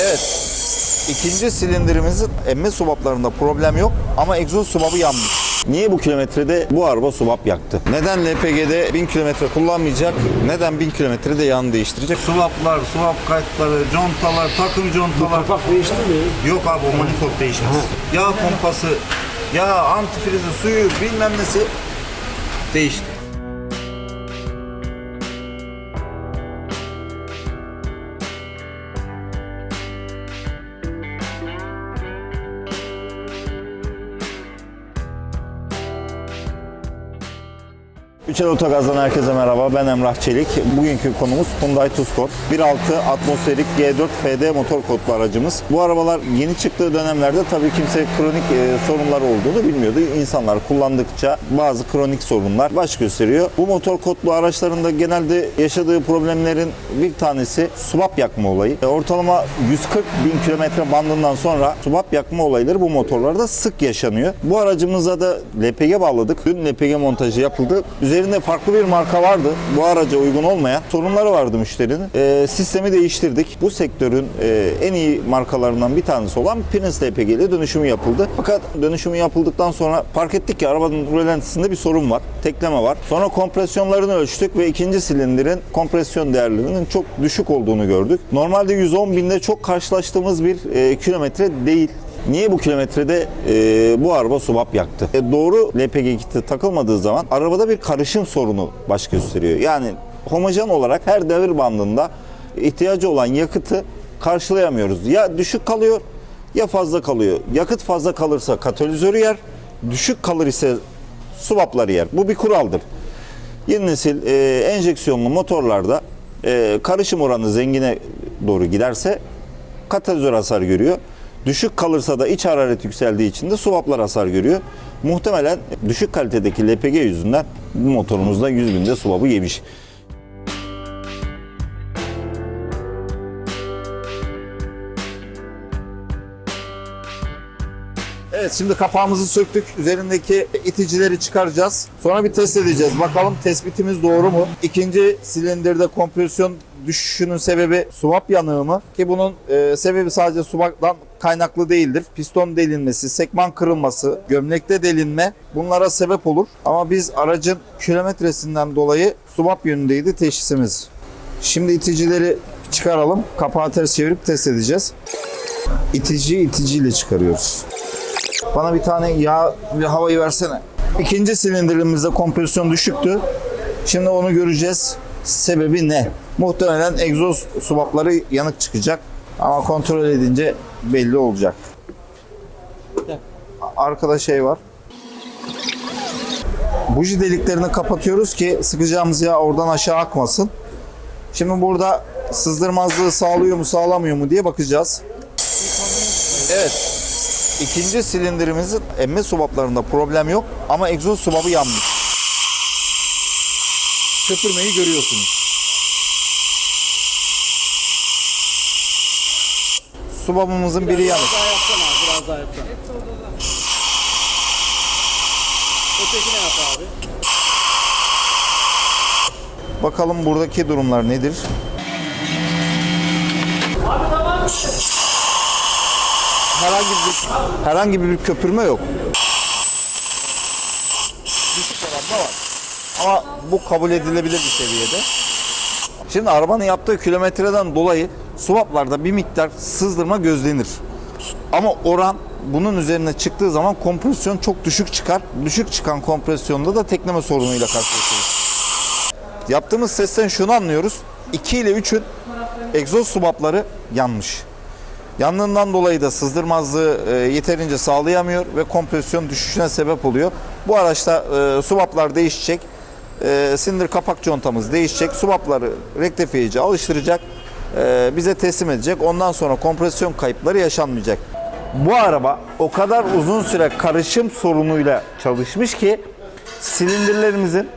Evet. İkinci silindirimizin emme subaplarında problem yok ama egzoz subabı yanmış. Niye bu kilometrede bu araba subap yaktı? Neden LPG'de 1000 kilometre kullanmayacak? Neden 1000 kilometrede yağını değiştirecek? Swaplar, swap kayıtları, contalar, takım contalar. Kapak değişti mi? Yok abi o manifold değişmez. Yağ pompası, yağ antifrizi, suyu bilmem nesi değişti. Üçel Otogaz'dan herkese merhaba. Ben Emrah Çelik. Bugünkü konumuz Hyundai Tucson. 1.6 atmosferik G4 FD motor kodlu aracımız. Bu arabalar yeni çıktığı dönemlerde tabii kimse kronik e, sorunlar olduğunu bilmiyordu. İnsanlar kullandıkça bazı kronik sorunlar baş gösteriyor. Bu motor kodlu araçlarında genelde yaşadığı problemlerin bir tanesi subap yakma olayı. E, ortalama 140 bin kilometre bandından sonra subap yakma olayları bu motorlarda sık yaşanıyor. Bu aracımıza da LPG bağladık. Dün LPG montajı yapıldı. Üzerinde farklı bir marka vardı. Bu araca uygun olmayan sorunları vardı müşterinin. E, sistemi değiştirdik. Bu sektörün e, en iyi markalarından bir tanesi olan Prince LPG ile dönüşümü yapıldı. Fakat dönüşümü yapıldıktan sonra fark ettik ki arabanın rölantisinde bir sorun var. Tekleme var. Sonra kompresyonlarını ölçtük ve ikinci silindirin kompresyon değerlerinin çok düşük olduğunu gördük. Normalde 110 binde çok karşılaştığımız bir e, kilometre değil. Niye bu kilometrede e, bu araba subap yaktı? E, doğru LPG kiti takılmadığı zaman arabada bir karışım sorunu baş gösteriyor. Yani homojen olarak her devir bandında ihtiyacı olan yakıtı karşılayamıyoruz. Ya düşük kalıyor ya fazla kalıyor. Yakıt fazla kalırsa katalizörü yer, düşük kalır ise subapları yer. Bu bir kuraldır. Yeni nesil e, enjeksiyonlu motorlarda e, karışım oranı zengine doğru giderse katalizör hasar görüyor. Düşük kalırsa da iç hararet yükseldiği için de swaplar hasar görüyor. Muhtemelen düşük kalitedeki LPG yüzünden motorumuzda 100 binde swap'ı yemiş. Evet şimdi kapağımızı söktük. Üzerindeki iticileri çıkaracağız. Sonra bir test edeceğiz. Bakalım tespitimiz doğru mu? İkinci silindirde kompresyon düşüşünün sebebi swap yanığı mı? Ki bunun e, sebebi sadece swap'tan kaynaklı değildir. Piston delinmesi, sekman kırılması, gömlekte delinme bunlara sebep olur. Ama biz aracın kilometresinden dolayı swap yönündeydi teşhisimiz. Şimdi iticileri çıkaralım. Kapağı ters çevirip test edeceğiz. İticiyi iticiyle çıkarıyoruz. Bana bir tane yağ ve havayı versene. İkinci silindirimizde kompresyon düşüktü. Şimdi onu göreceğiz. Sebebi ne? Muhtemelen egzoz subapları yanık çıkacak. Ama kontrol edince belli olacak. Arkada şey var. Buji deliklerini kapatıyoruz ki sıkacağımız yağ oradan aşağı akmasın. Şimdi burada sızdırmazlığı sağlıyor mu sağlamıyor mu diye bakacağız. Evet. İkinci silindirimizin emme subaplarında problem yok ama egzoz subabı yanmış. Köpürmeyi görüyorsunuz. Subabımızın biri yanık. Biraz daha yapsana abi, biraz daha yapsana. Ötekine yap abi. Bakalım buradaki durumlar nedir? Herhangi bir herhangi bir köpürme yok. Düşük oranda var. Ama bu kabul edilebilir bir seviyede. Şimdi arabanın yaptığı kilometreden dolayı swaplarda bir miktar sızdırma gözlenir. Ama oran bunun üzerine çıktığı zaman kompresyon çok düşük çıkar. Düşük çıkan kompresyonda da tekleme sorunuyla karşılaşırız. Yaptığımız sesten şunu anlıyoruz. 2 ile 3'ün egzoz subapları yanmış. Yandığından dolayı da sızdırmazlığı e, yeterince sağlayamıyor ve kompresyon düşüşüne sebep oluyor. Bu araçta e, subaplar değişecek. E, sindir kapak contamız değişecek. Subapları rektifiyeci alıştıracak. E, bize teslim edecek. Ondan sonra kompresyon kayıpları yaşanmayacak. Bu araba o kadar uzun süre karışım sorunuyla çalışmış ki silindirlerimizin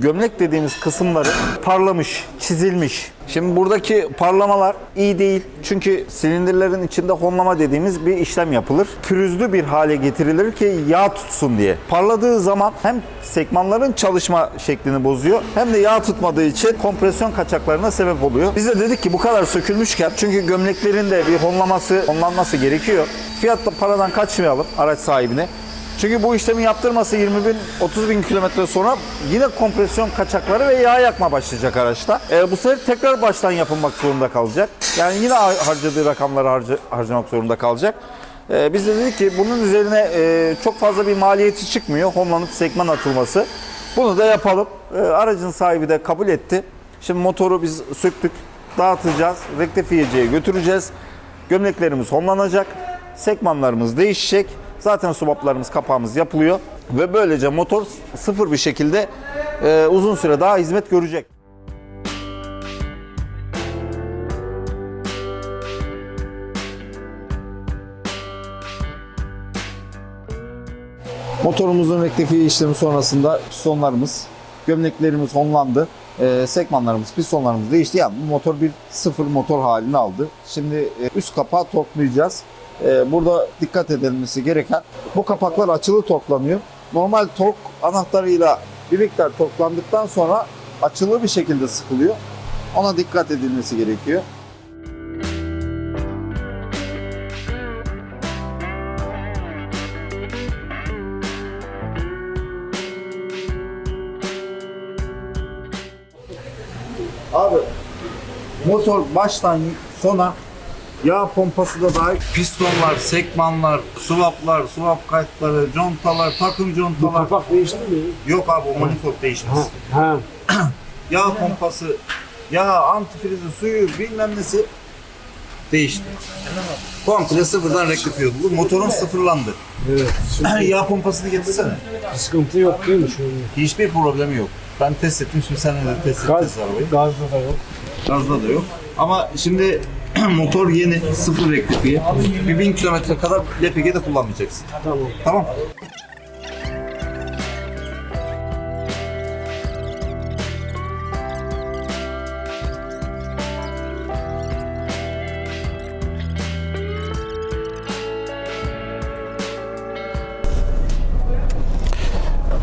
gömlek dediğimiz kısımları parlamış, çizilmiş. Şimdi buradaki parlamalar iyi değil. Çünkü silindirlerin içinde honlama dediğimiz bir işlem yapılır. Pürüzlü bir hale getirilir ki yağ tutsun diye. Parladığı zaman hem sekmanların çalışma şeklini bozuyor hem de yağ tutmadığı için kompresyon kaçaklarına sebep oluyor. Biz de dedik ki bu kadar sökülmüşken çünkü gömleklerin de bir honlaması, honlanması gerekiyor. Fiyatla paradan kaçmayalım araç sahibine. Çünkü bu işlemi yaptırması 20 bin, 30 bin kilometre sonra yine kompresyon kaçakları ve yağ yakma başlayacak araçta. E, bu sefer tekrar baştan yapılmak zorunda kalacak. Yani yine har- harcadığı rakamları harca- harcamak zorunda kalacak. E, biz de dedik ki bunun üzerine e, çok fazla bir maliyeti çıkmıyor. Homelanıp sekman atılması. Bunu da yapalım. E, aracın sahibi de kabul etti. Şimdi motoru biz söktük, dağıtacağız, rektifiyeciye götüreceğiz. Gömleklerimiz honlanacak, sekmanlarımız değişecek. Zaten subaplarımız, kapağımız yapılıyor ve böylece motor sıfır bir şekilde e, uzun süre daha hizmet görecek. Motorumuzun rektifiye işlemi sonrasında pistonlarımız, gömleklerimiz honlandı. E, sekmanlarımız, pistonlarımız değişti. Yani bu motor bir sıfır motor halini aldı. Şimdi e, üst kapağı torklayacağız. E, burada dikkat edilmesi gereken bu kapaklar açılı torklanıyor. Normal tork anahtarıyla bir miktar torklandıktan sonra açılı bir şekilde sıkılıyor. Ona dikkat edilmesi gerekiyor. Abi motor baştan sona yağ pompası da dahil Pistonlar, sekmanlar, swaplar, swap kayıtları, contalar, takım contalar. Kapak değişti mi? Yok abi o manifold değişmez. Ha. Yağ pompası, yağ antifrizi, suyu bilmem nesi değişti. Komple sıfırdan rektifiye oldu. Motorun sıfırlandı. Evet. Şimdi yağ pompasını getirsene. sıkıntı yok değil mi şu? Hiçbir problemi yok. Ben test ettim şimdi sen de test edeceğiz arabayı. gazda da yok. Gazda da yok. Ama şimdi motor yeni, sıfır rektifiye. Bir bin kilometre kadar LPG'de kullanmayacaksın. Tamam. Tamam.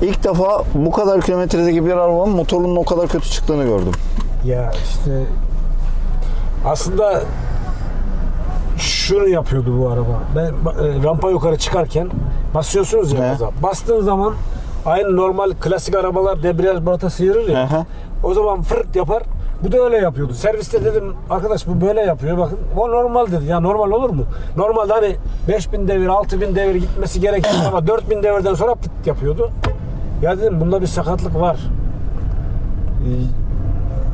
İlk defa bu kadar kilometredeki bir arabanın motorunun o kadar kötü çıktığını gördüm. Ya işte aslında şunu yapıyordu bu araba. Ben e, rampa yukarı çıkarken basıyorsunuz ya He. gaza. Bastığın zaman aynı normal klasik arabalar debriyaj balata sıyırır ya. Hı. O zaman fırt yapar. Bu da öyle yapıyordu. Serviste dedim arkadaş bu böyle yapıyor bakın. O normal dedi. Ya normal olur mu? Normalde hani 5000 devir 6000 devir gitmesi gerekir ama 4000 devirden sonra pıt yapıyordu. Ya dedim bunda bir sakatlık var. Ee,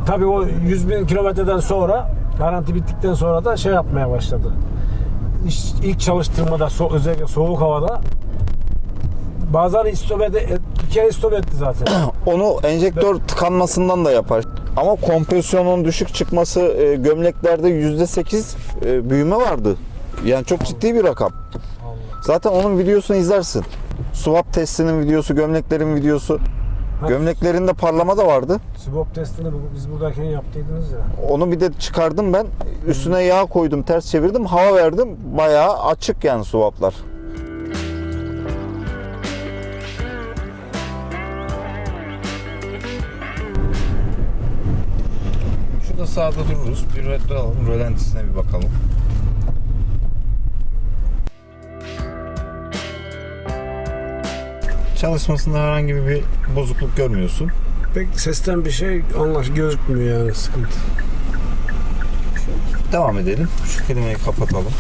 Tabii o 100 bin kilometreden sonra garanti bittikten sonra da şey yapmaya başladı. İş- İlk çalıştırmada so- özellikle soğuk havada bazen istop ede, bir kere istop etti zaten. Onu enjektör tıkanmasından da yapar. Ama kompresyonun düşük çıkması e, gömleklerde %8 e, büyüme vardı. Yani çok ciddi bir rakam. Zaten onun videosunu izlersin. Swap testinin videosu, gömleklerin videosu. Gömleklerinde parlama da vardı. Swap testini biz buradayken yaptıydınız ya. Onu bir de çıkardım ben. Üstüne yağ koydum, ters çevirdim, hava verdim. Bayağı açık yani swaplar. Şurada sağda dururuz. Bir. Rölantisine bir bakalım. Çalışmasında herhangi bir bozukluk görmüyorsun. Pek sesten bir şey anlaş gözükmüyor yani sıkıntı. Devam edelim. Şu kelimeyi kapatalım.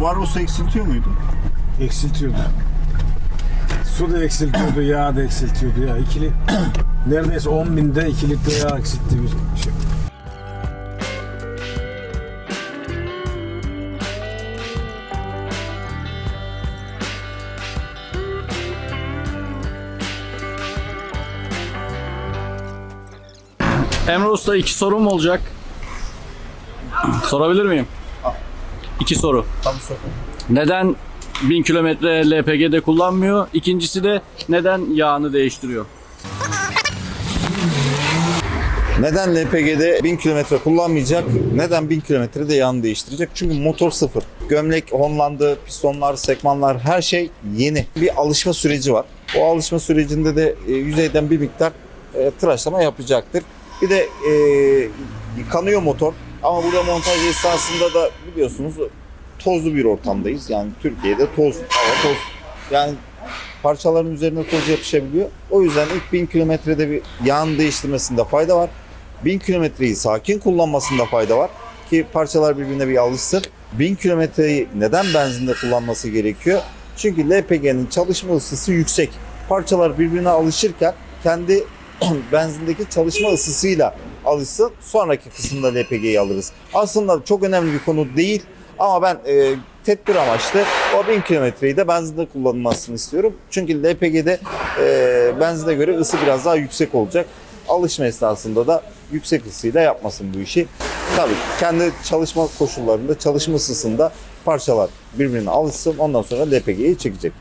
Bu araba su eksiltiyor muydu? Eksiltiyordu. Su da eksiltiyordu, yağ da eksiltiyordu ya. İkili neredeyse 10 binde 2 litre yağ eksiltti bir şey. Emre Usta iki sorum olacak. Sorabilir miyim? İki soru. Tam sokun. Neden 1000 kilometre LPG'de kullanmıyor? İkincisi de neden yağını değiştiriyor? Neden LPG'de 1000 kilometre kullanmayacak? Neden 1000 kilometrede yağını değiştirecek? Çünkü motor sıfır. Gömlek honlandı, pistonlar, sekmanlar her şey yeni. Bir alışma süreci var. O alışma sürecinde de e, yüzeyden bir miktar e, tıraşlama yapacaktır. Bir de e, yıkanıyor motor. Ama burada montaj esnasında da biliyorsunuz tozlu bir ortamdayız. Yani Türkiye'de toz, hava toz. Yani parçaların üzerine toz yapışabiliyor. O yüzden ilk 1000 kilometrede bir yağın değiştirmesinde fayda var. 1000 kilometreyi sakin kullanmasında fayda var ki parçalar birbirine bir alışsın. 1000 kilometreyi neden benzinde kullanması gerekiyor? Çünkü LPG'nin çalışma ısısı yüksek. Parçalar birbirine alışırken kendi benzindeki çalışma ısısıyla alışsın. Sonraki kısımda LPG'yi alırız. Aslında çok önemli bir konu değil ama ben e, tedbir amaçlı o 1000 kilometreyi de benzinde kullanılmasını istiyorum. Çünkü LPG'de e, benzine göre ısı biraz daha yüksek olacak. Alışma esnasında da yüksek ısıyla yapmasın bu işi. Tabii kendi çalışma koşullarında, çalışma ısısında parçalar birbirine alışsın. Ondan sonra LPG'yi çekecek.